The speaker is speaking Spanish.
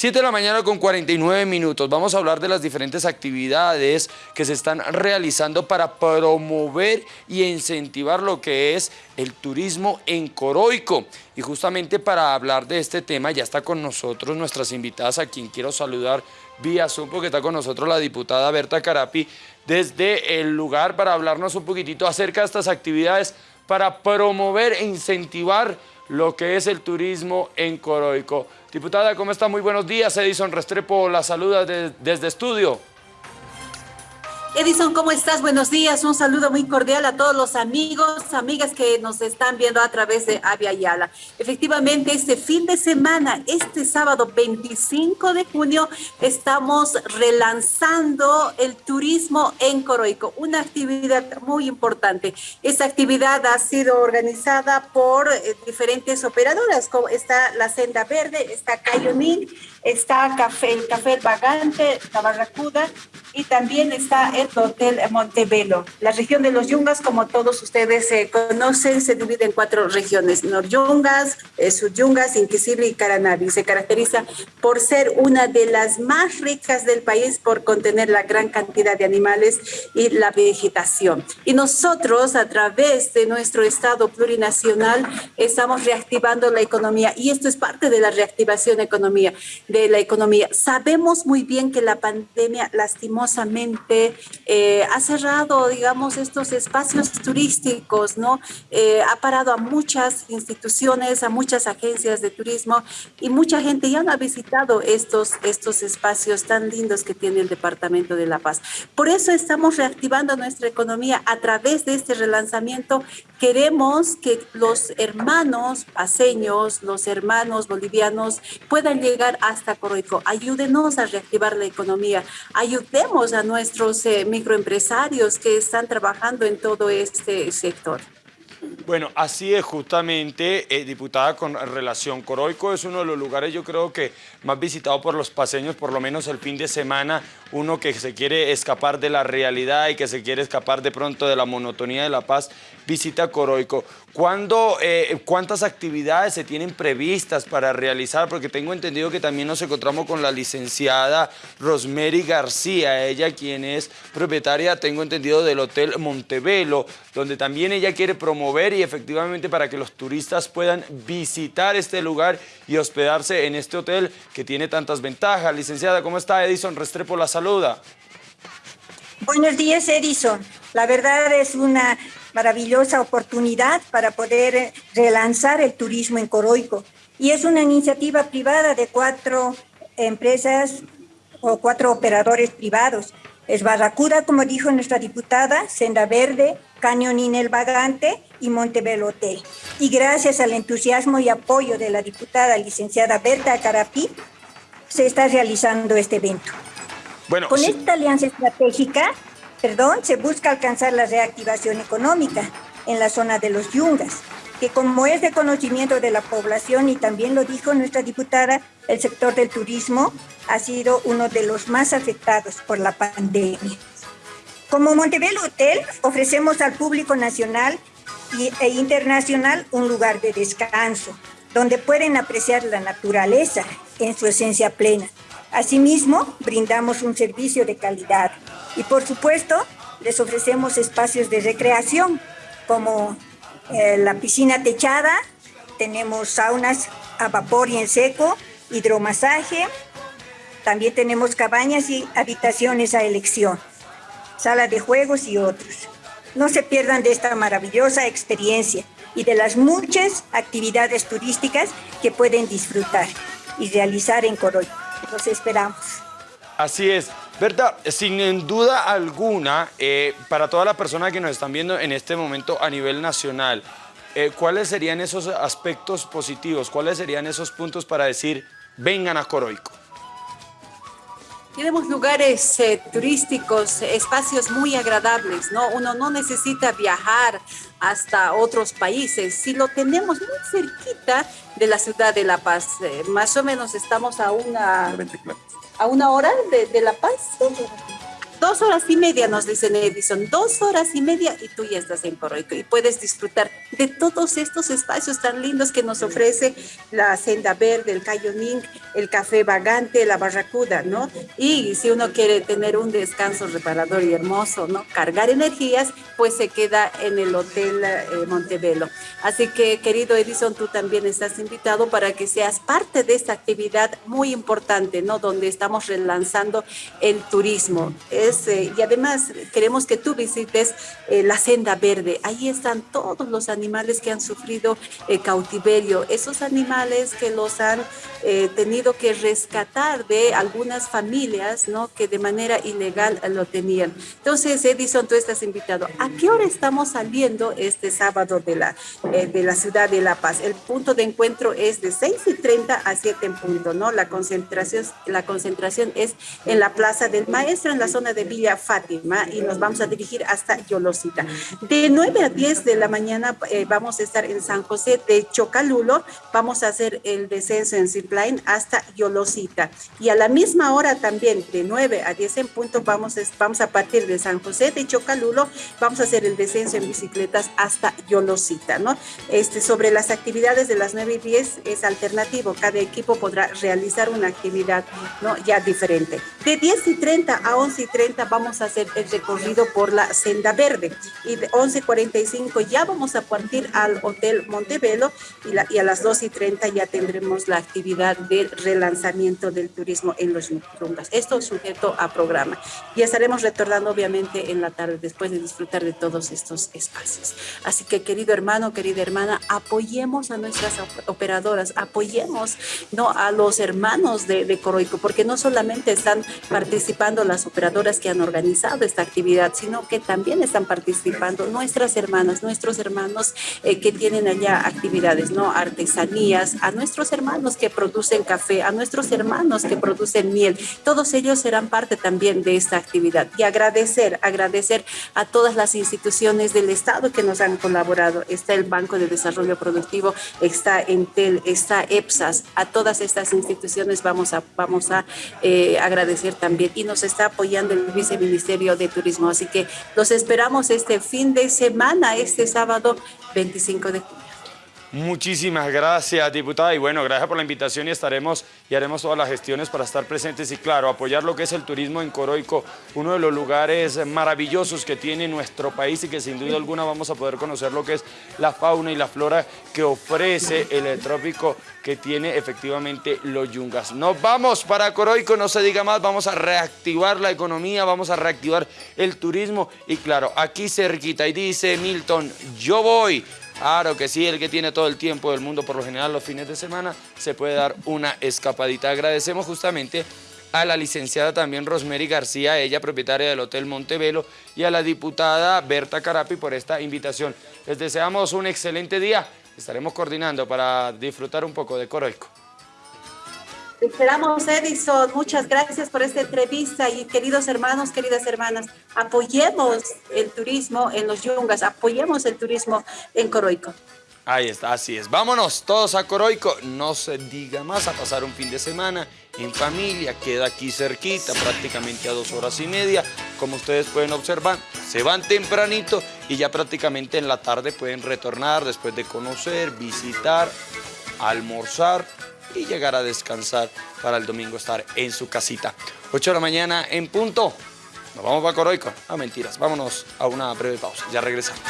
7 de la mañana con 49 minutos. Vamos a hablar de las diferentes actividades que se están realizando para promover y incentivar lo que es el turismo en Coroico. Y justamente para hablar de este tema ya está con nosotros nuestras invitadas a quien quiero saludar vía Zoom porque está con nosotros la diputada Berta Carapi desde el lugar para hablarnos un poquitito acerca de estas actividades para promover e incentivar lo que es el turismo en Coroico. Diputada, ¿cómo está? Muy buenos días. Edison Restrepo la saluda desde estudio. Edison, ¿cómo estás? Buenos días. Un saludo muy cordial a todos los amigos, amigas que nos están viendo a través de Avia Yala. Efectivamente, este fin de semana, este sábado 25 de junio, estamos relanzando el turismo en Coroico, una actividad muy importante. Esta actividad ha sido organizada por eh, diferentes operadoras, como está la Senda Verde, está Cayonín, está Café, el Café Vagante, la Barracuda, y también está el Hotel Montebello. La región de los Yungas, como todos ustedes eh, conocen, se divide en cuatro regiones, Noryungas, eh, Sudyungas, Inquisible y Caranavi. Se caracteriza por ser una de las más ricas del país por contener la gran cantidad de animales y la vegetación. Y nosotros, a través de nuestro Estado plurinacional, estamos reactivando la economía y esto es parte de la reactivación economía, de la economía. Sabemos muy bien que la pandemia lastimó eh, ha cerrado, digamos, estos espacios turísticos, ¿no? Eh, ha parado a muchas instituciones, a muchas agencias de turismo y mucha gente ya no ha visitado estos, estos espacios tan lindos que tiene el Departamento de La Paz. Por eso estamos reactivando nuestra economía a través de este relanzamiento. Queremos que los hermanos paseños, los hermanos bolivianos puedan llegar hasta Coroico. Ayúdenos a reactivar la economía. Ayudemos a nuestros eh, microempresarios que están trabajando en todo este sector. Bueno, así es justamente, eh, diputada, con relación. Coroico es uno de los lugares, yo creo que más visitado por los paseños, por lo menos el fin de semana, uno que se quiere escapar de la realidad y que se quiere escapar de pronto de la monotonía de La Paz, visita Coroico. ¿Cuándo, eh, ¿Cuántas actividades se tienen previstas para realizar? Porque tengo entendido que también nos encontramos con la licenciada Rosemary García, ella quien es propietaria, tengo entendido, del Hotel Montevelo, donde también ella quiere promover y efectivamente para que los turistas puedan visitar este lugar y hospedarse en este hotel que tiene tantas ventajas. Licenciada, ¿cómo está? Edison Restrepo la saluda. Buenos días, Edison. La verdad es una maravillosa oportunidad para poder relanzar el turismo en Coroico. Y es una iniciativa privada de cuatro empresas o cuatro operadores privados. Es Barracuda, como dijo nuestra diputada, Senda Verde, Cañonín El Vagante y Montebello Hotel. Y gracias al entusiasmo y apoyo de la diputada licenciada Berta Carapí, se está realizando este evento. Bueno, Con esta alianza estratégica perdón, se busca alcanzar la reactivación económica en la zona de los yungas, que como es de conocimiento de la población y también lo dijo nuestra diputada, el sector del turismo ha sido uno de los más afectados por la pandemia. Como Montebello Hotel, ofrecemos al público nacional e internacional un lugar de descanso, donde pueden apreciar la naturaleza en su esencia plena. Asimismo, brindamos un servicio de calidad, y por supuesto, les ofrecemos espacios de recreación, como eh, la piscina techada, tenemos saunas a vapor y en seco, hidromasaje, también tenemos cabañas y habitaciones a elección, sala de juegos y otros. No se pierdan de esta maravillosa experiencia y de las muchas actividades turísticas que pueden disfrutar y realizar en Coroy. Los esperamos. Así es. Berta, sin duda alguna, eh, para todas las personas que nos están viendo en este momento a nivel nacional, eh, ¿cuáles serían esos aspectos positivos? ¿Cuáles serían esos puntos para decir, vengan a Coroico? Tenemos lugares eh, turísticos, espacios muy agradables, ¿no? Uno no necesita viajar hasta otros países, si lo tenemos muy cerquita de la ciudad de La Paz, más o menos estamos a una a una hora de, La Paz. Dos horas y media nos dicen Edison, dos horas y media y tú ya estás en Coroico y puedes disfrutar de todos estos espacios tan lindos que nos ofrece la senda verde, el cayoning, el café vagante, la barracuda, ¿no? Y si uno quiere tener un descanso reparador y hermoso, ¿no? Cargar energías, pues se queda en el Hotel eh. Así que, querido Edison, tú también estás invitado para que seas parte de esta actividad muy importante, ¿no? Donde estamos relanzando el turismo. Eh, y además queremos que tú visites eh, la senda verde. Ahí están todos los animales que han sufrido cautiverio, esos animales que los han tenido que rescatar de algunas familias, ¿no? Que de manera ilegal lo tenían. Entonces, Edison, tú estás invitado. ¿A qué hora estamos saliendo este sábado de la, eh, de la ciudad de La Paz? El punto de encuentro es de 6 y 30 a 7 en punto, ¿no? La concentración, la concentración es en la Plaza del Maestro, en la zona de Villa Fátima, y nos vamos a dirigir hasta Yolosita. De 9 a 10 de la mañana eh, vamos a estar en San José de Chocalulo, vamos a hacer el descenso en zipline hasta Yolosita. Y a la misma hora también, de 9 a 10 en punto, vamos, vamos a partir de San José de Chocalulo, vamos a hacer el descenso en bicicletas hasta Yolosita, ¿no? Este, sobre las actividades de las 9 y 10 es alternativo, cada equipo podrá realizar una actividad, ¿no? Ya diferente. De 10 y 30 a 11 y 30 vamos a hacer el recorrido por la senda verde y de 11.45 ya vamos a partir al Hotel Montevelo y, la, y a las 2 y 30 ya tendremos la actividad del relanzamiento del turismo en los Yungas. Esto sujeto a programa. Y estaremos retornando obviamente en la tarde después de disfrutar de todos estos espacios. Así que querido hermano, querida hermana, apoyemos a nuestras operadoras, apoyemos ¿no? a los hermanos de, de Coroico, porque no solamente están participando las operadoras que han organizado esta actividad, sino que también están participando nuestras hermanas, nuestros hermanos eh, que tienen allá actividades, ¿no? Artesanías, a nuestros hermanos que producen café, a nuestros hermanos que producen miel. Todos ellos serán parte también de esta actividad. Y agradecer, agradecer a todas las instituciones del Estado que nos han colaborado. Está el Banco de Desarrollo Productivo, está Entel, está EPSAS. A todas estas instituciones vamos a, vamos a eh, agradecer también. Y nos está apoyando el Viceministerio de Turismo. Así que los esperamos este fin de semana, este sábado 25 de junio. Muchísimas gracias, diputada. Y bueno, gracias por la invitación y estaremos y haremos todas las gestiones para estar presentes y, claro, apoyar lo que es el turismo en Coroico, uno de los lugares maravillosos que tiene nuestro país y que sin duda alguna vamos a poder conocer lo que es la fauna y la flora que ofrece el trópico que tiene efectivamente los yungas. Nos vamos para Coroico, no se diga más, vamos a reactivar la economía, vamos a reactivar el turismo y, claro, aquí cerquita, y dice Milton, yo voy Claro que sí, el que tiene todo el tiempo del mundo, por lo general los fines de semana, se puede dar una escapadita. Agradecemos justamente a la licenciada también Rosemary García, ella propietaria del Hotel Montevelo, y a la diputada Berta Carapi por esta invitación. Les deseamos un excelente día, estaremos coordinando para disfrutar un poco de Coroico. Esperamos, Edison. Muchas gracias por esta entrevista y queridos hermanos, queridas hermanas, apoyemos el turismo en los yungas, apoyemos el turismo en Coroico. Ahí está, así es. Vámonos todos a Coroico. No se diga más a pasar un fin de semana en familia. Queda aquí cerquita, prácticamente a dos horas y media. Como ustedes pueden observar, se van tempranito y ya prácticamente en la tarde pueden retornar después de conocer, visitar, almorzar y llegar a descansar para el domingo estar en su casita. 8 de la mañana en punto. Nos vamos para Coroico. Ah, mentiras. Vámonos a una breve pausa. Ya regresamos.